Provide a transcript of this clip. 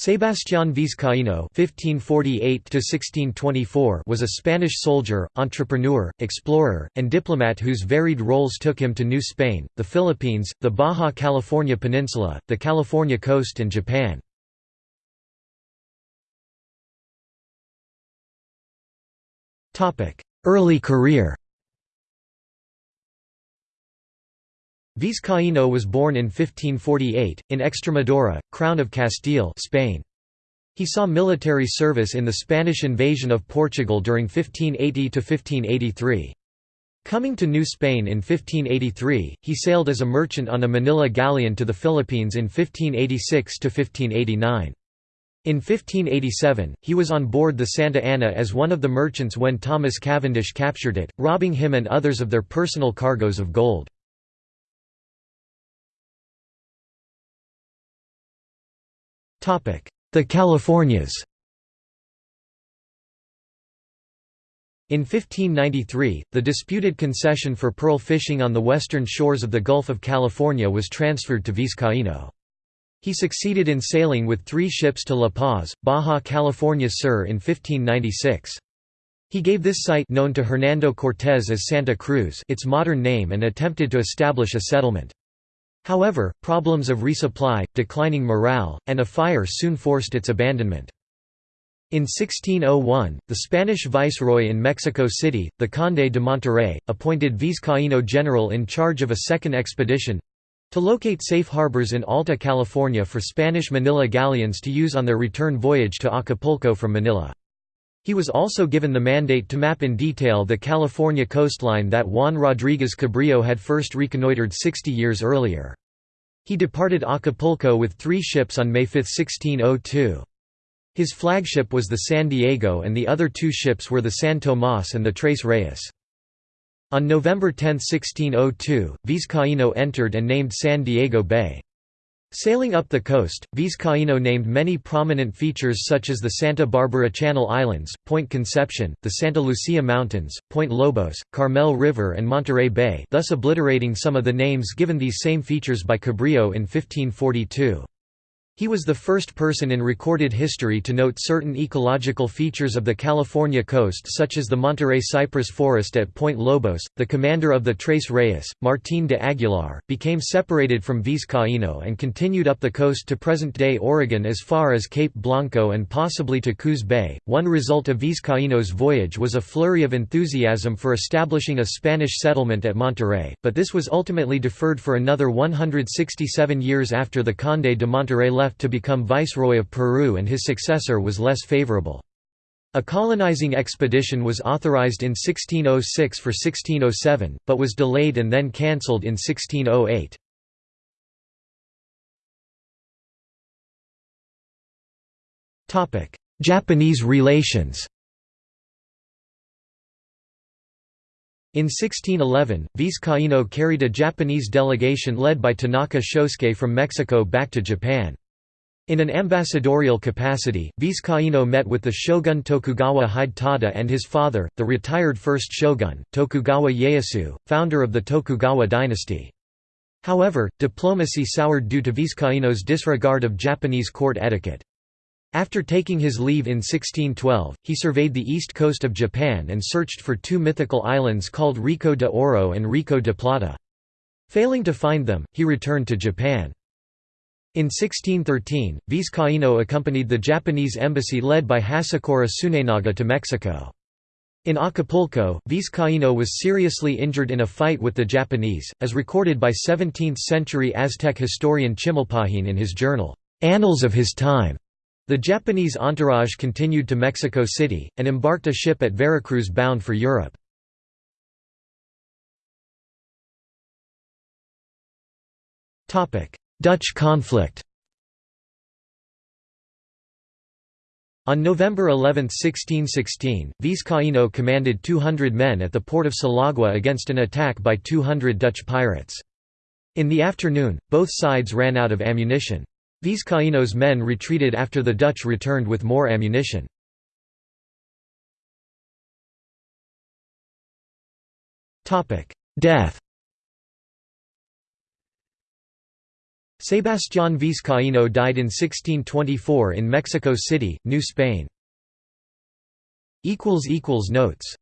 Sebastián Vizcaíno (1548–1624) was a Spanish soldier, entrepreneur, explorer, and diplomat whose varied roles took him to New Spain, the Philippines, the Baja California Peninsula, the California coast, and Japan. Topic: Early career. Vizcaíno was born in 1548, in Extremadura, Crown of Castile Spain. He saw military service in the Spanish invasion of Portugal during 1580–1583. Coming to New Spain in 1583, he sailed as a merchant on a Manila galleon to the Philippines in 1586–1589. In 1587, he was on board the Santa Ana as one of the merchants when Thomas Cavendish captured it, robbing him and others of their personal cargoes of gold. The Californias In 1593, the disputed concession for pearl fishing on the western shores of the Gulf of California was transferred to Vizcaíno. He succeeded in sailing with three ships to La Paz, Baja California Sur in 1596. He gave this site known to Hernando Cortés as Santa Cruz its modern name and attempted to establish a settlement. However, problems of resupply, declining morale, and a fire soon forced its abandonment. In 1601, the Spanish viceroy in Mexico City, the Conde de Monterrey, appointed Vizcaíno general in charge of a second expedition—to locate safe harbors in Alta California for Spanish Manila galleons to use on their return voyage to Acapulco from Manila. He was also given the mandate to map in detail the California coastline that Juan Rodríguez Cabrillo had first reconnoitred 60 years earlier. He departed Acapulco with three ships on May 5, 1602. His flagship was the San Diego and the other two ships were the San Tomás and the Tres Reyes. On November 10, 1602, Vizcaíno entered and named San Diego Bay. Sailing up the coast, Vizcaíno named many prominent features such as the Santa Barbara Channel Islands, Point Conception, the Santa Lucia Mountains, Point Lobos, Carmel River and Monterey Bay thus obliterating some of the names given these same features by Cabrillo in 1542. He was the first person in recorded history to note certain ecological features of the California coast such as the Monterey cypress forest at Point Lobos. The commander of the Tres Reyes, Martín de Aguilar, became separated from Vizcaíno and continued up the coast to present-day Oregon as far as Cape Blanco and possibly to Coos Bay. One result of Vizcaíno's voyage was a flurry of enthusiasm for establishing a Spanish settlement at Monterey, but this was ultimately deferred for another 167 years after the Conde de Monterey left left to become Viceroy of Peru and his successor was less favorable. A colonizing expedition was authorized in 1606 for 1607, but was delayed and then cancelled in 1608. Japanese relations In 1611, Vizcaíno carried a Japanese delegation led by Tanaka Shosuke from Mexico back to Japan. In an ambassadorial capacity, Vizcaíno met with the shogun Tokugawa Hidetada and his father, the retired first shogun, Tokugawa Ieyasu, founder of the Tokugawa dynasty. However, diplomacy soured due to Vizcaíno's disregard of Japanese court etiquette. After taking his leave in 1612, he surveyed the east coast of Japan and searched for two mythical islands called Rica de Oro and Rica de Plata. Failing to find them, he returned to Japan. In 1613, Vizcaíno accompanied the Japanese embassy led by Hasekura Tsunenaga to Mexico. In Acapulco, Vizcaíno was seriously injured in a fight with the Japanese, as recorded by 17th-century Aztec historian Chimalpahin in his journal, "'Annals of His Time'". The Japanese entourage continued to Mexico City, and embarked a ship at Veracruz bound for Europe. Dutch conflict On November 11, 1616, Vizcaíno commanded 200 men at the port of Salagua against an attack by 200 Dutch pirates. In the afternoon, both sides ran out of ammunition. Vizcaíno's men retreated after the Dutch returned with more ammunition. Death Sebastián Vizcaíno died in 1624 in Mexico City, New Spain. Notes